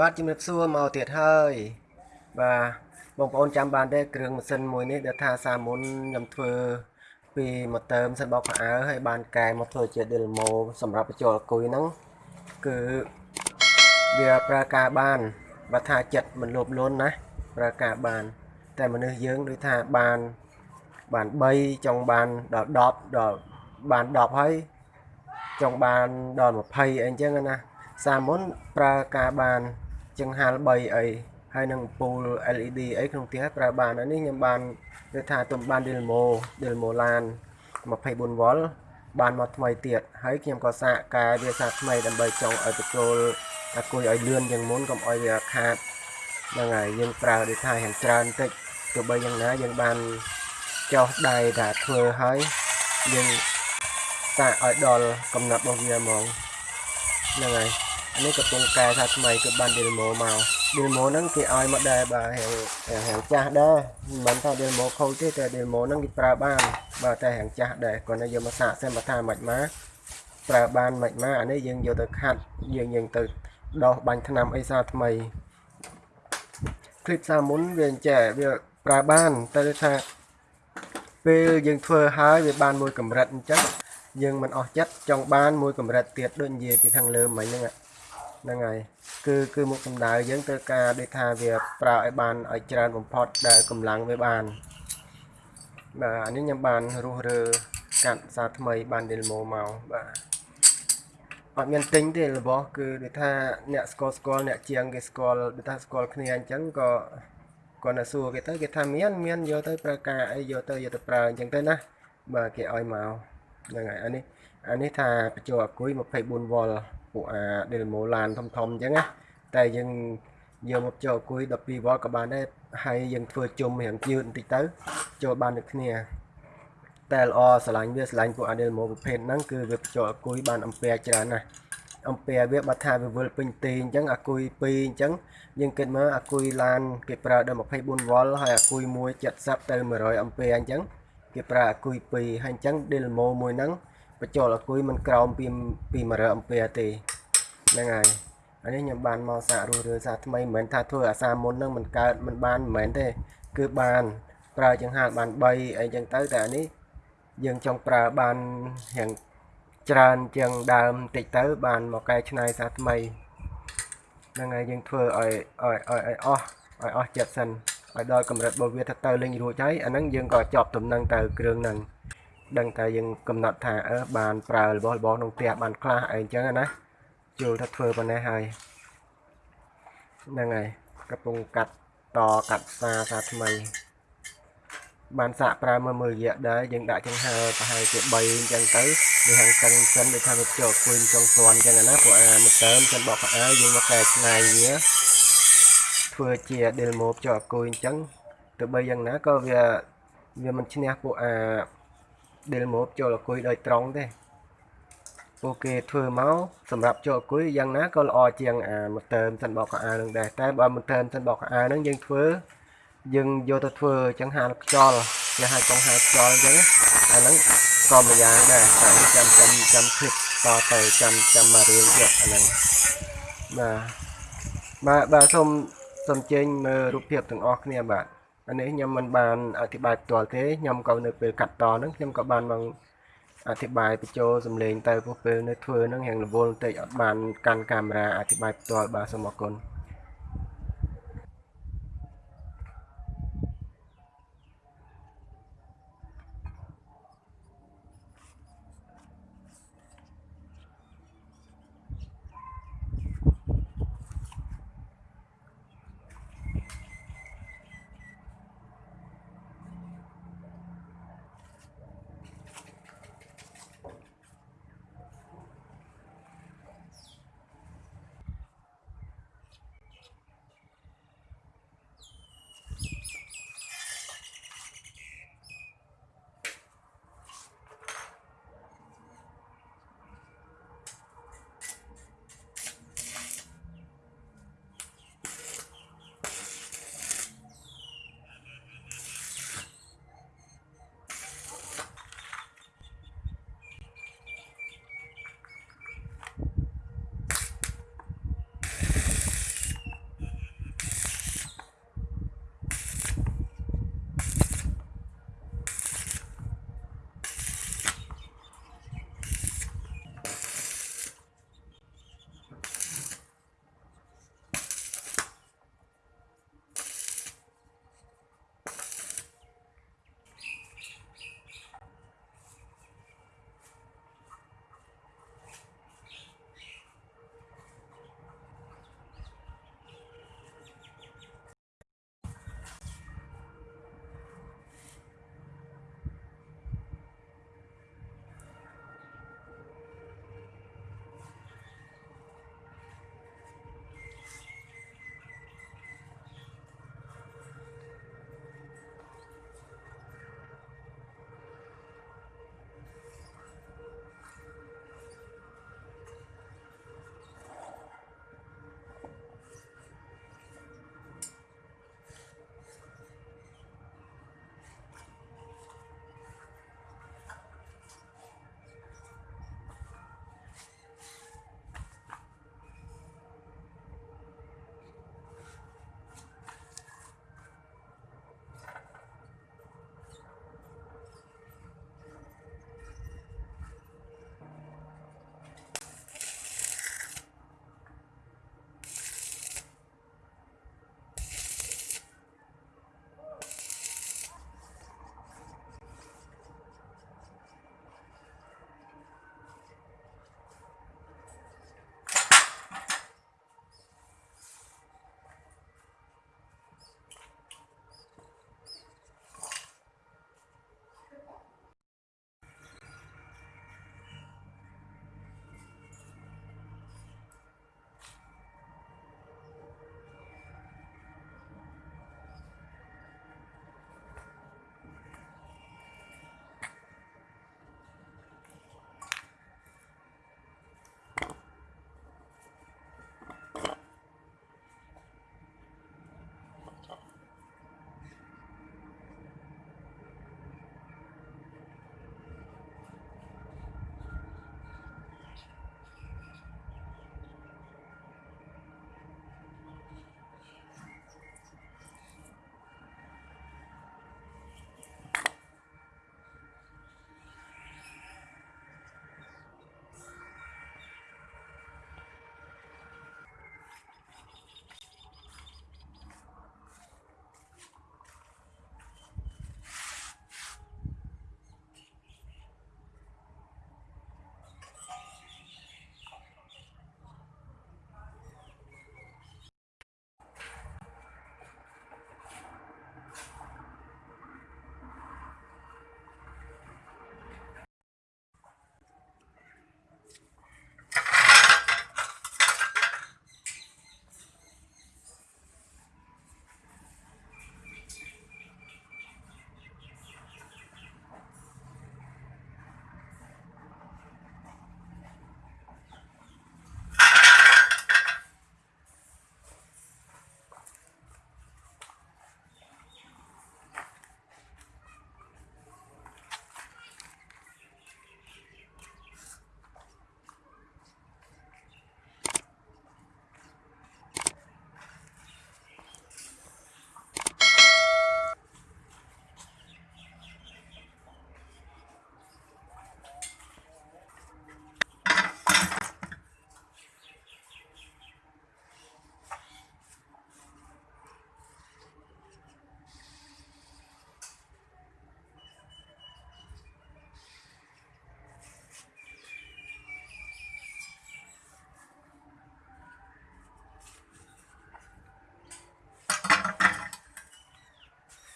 បាទជំរាបសួរមកទៀតហើយបាទបងប្អូនចាំបានទេគ្រឿងម៉ាស៊ីនមួយនេះដែលថាសាមុនខ្ញុំធ្វើពីមកតើមសិនបោកខោអាវហើយបានកែមកធ្វើជា demo សម្រាប់បញ្ចូលអគុយហ្នឹងគឺវាប្រើការបានបើថាចិត្តមិនលោភលន់ណាប្រើការបាន តែមនុស្សយើងដូចថាបានបាន3ចង់បានដល់10ដល់បាន10ហើយចង់បានដល់20អីអញ្ចឹងណាសាមុនប្រើការបាន ចង្ហាល់3អីហើយនឹងពូល LED អីក្នុងផ្ទះប្រើបានហើយនេះខ្ញុំបាននិយាយថាទំបាន Delmo Delmo LAN 24 V បានមកថ្មីទៀតហើយខ្ញុំក៏សាកការវាសាកថ្មីដើម្បីចង់ឲ្យបញ្ចូលអាគុយឲ្យលឿនជាងមុនកុំឲ្យវាខាតហ្នឹងហើយយើងប្រើដូចថាយ៉ាងច្រើនតិចទោះបីយ៉ាងណាយើងបានចោះដៃថាធ្វើហើយយើងសាកឲ្យដល់កំណត់របស់វាហ្មងហ្នឹងហើយ នេះកំពុងកែថាថ្មីគឺបាន demo មក demo ហ្នឹងគេឲ្យមកដែរបាទហាងហាងចាស់ដែរមិនមែនថា demo ខូចទេតែ demo ហ្នឹងគេប្រើបានបាទតែហាងចាស់ដែរគាត់តែយកមកសាកសិនមកថាមិនមកប្រើបានមិនមកអានេះយើងយកទៅខាត់យើងយើងទៅដោះបាញ់ថ្នាំអីសាថ្មីគ្លីបសាមុនវាអញ្ចេះវាប្រើបានតែថាពេលយើងធ្វើហើយវាបានមួយកម្រិតអញ្ចឹងយើងមិនអស់ចិត្តចង់បានមួយកម្រិតទៀតដូចនិយាយពីខាងលើមិញហ្នឹង ហ្នឹងហើយគឺគឺមុខសម្ដៅយើងត្រូវការដូចថាវាប្រើឲ្យបានឲ្យច្រើនបំផុតដែលកម្លាំងវាបានបាទអានេះខ្ញុំបានរស់រើកាត់សារថ្មីបាន demo មកបាទអត់មានទិញទេរបស់គឺដូចថាអ្នកស្គាល់ស្គាល់អ្នកជាងគេស្គាល់ដូចថាស្គាល់គ្នាអញ្ចឹងក៏គាត់ទៅសួរគេទៅគេថាមានមានយកទៅប្រើការអីយកទៅយកទៅប្រើអញ្ចឹងទៅណាបាទគេឲ្យមកហ្នឹងហើយអានេះអានេះថាបញ្ចូលអគុយ 24V ពួកអា Delmo LAN ធំធំអញ្ចឹងណាតែយើងយកមកចូលអគុយ 12V ក៏បានដែរហើយយើងធ្វើជុំរៀងយឺតបន្តិចទៅចូលបានដូចគ្នាតែល្អស្រឡាញ់វាស្រឡាញ់ពួក Delmo ប្រភេទហ្នឹងគឺវាបញ្ចូលអគុយបានអំពែច្រើនណាស់អំពែវាបើថាវាវិលពេញទីអញ្ចឹងអាគុយ2អញ្ចឹងយើងគិតមើលអាគុយឡានគេប្រើដល់ 24V ហើយអាគុយ1 70ទៅ100អំពែអញ្ចឹងគេប្រើអាគុយ2ហើយអញ្ចឹង Delmo មួយហ្នឹង បញ្ចូលអាគុយមិនក្រោមពីពី100អំពែទេហ្នឹងហើយអានេះខ្ញុំបានមកសាករស់រើសាថ្មីមិនមែនថាធ្វើអាសាមុនហ្នឹងមិនកើតមិនបានមិនមែនទេ គឺបាន ប្រើចង្ហាន់បាន3អីចឹងទៅតែអានេះយើងចង់ប្រើបានរៀងច្រើនជាងដើមតិចទៅ បានមកកែច្នៃសាថ្មីហ្នឹងហើយយើងធ្វើឲ្យឲ្យឲ្យអស់ឲ្យអស់ចិត្តសិនឲ្យដល់កម្រិតរបស់វាថាទៅលេងរួចហើយអាហ្នឹងយើងក៏ចប់ដំណឹងទៅគ្រឿងហ្នឹង ដឹងតែយើងកំណត់ថាអឺបានប្រើរបស់របស់ក្នុងផ្ទះបានខ្លះអីអញ្ចឹងណាជួលថាធ្វើប៉ុណ្ណេះហើយហ្នឹងហើយកំពុងកាត់តកាត់សាសាថ្មី បានសាកប្រើមើលមើលរយៈដែរយើងដាក់ចង្ហើប្រហែលជា3អញ្ចឹងទៅវាហាងតឹងសិនដូចថាវាចូលគួយចង់ស្វាន់អញ្ចឹងណាព្រោះអាមកតើមចិនបកកៅអៅយើងមកកែច្នៃវាធ្វើជា demo ចូលគួយអញ្ចឹងទោះបីយ៉ាងណាក៏វាវាមិនឈ្នះពួកអា ដែលមកចូលអគុយដោយត្រង់ទេពួកគេធ្វើមកសម្រាប់ចូលអគុយយ៉ាងណាក៏ល្អជាងអាម៉ូទ័រមិនសិនបោកកៅអៅនឹងដែរតែបើម៉ូទ័រមិនសិនបោកកៅអៅនឹងយើងធ្វើយើងយកទៅធ្វើអញ្ចឹងហាលខ្យល់គេហៅកងហាលខ្យល់អញ្ចឹងអាហ្នឹងក៏មួយយ៉ាងដែរតែចាំចាំចាំឃ្លីបតទៅចាំចាំមករៀនទៀតអាហ្នឹងបាទបាទបាទសូមសូមចេញមើលរូបភាពទាំងអស់គ្នាបាទ អានេះខ្ញុំមិនបានអធិប្បាយផ្ទាល់ទេខ្ញុំក៏នៅពេលកាត់តហ្នឹងខ្ញុំក៏បានមកអធិប្បាយបញ្ចូលសំឡេងទៅព្រោះពេលនៅធ្វើហ្នឹងរៀងរវល់បន្តិចអត់បានកាន់កាមេរ៉ាអធិប្បាយផ្ទាល់បាទសូមអរគុណ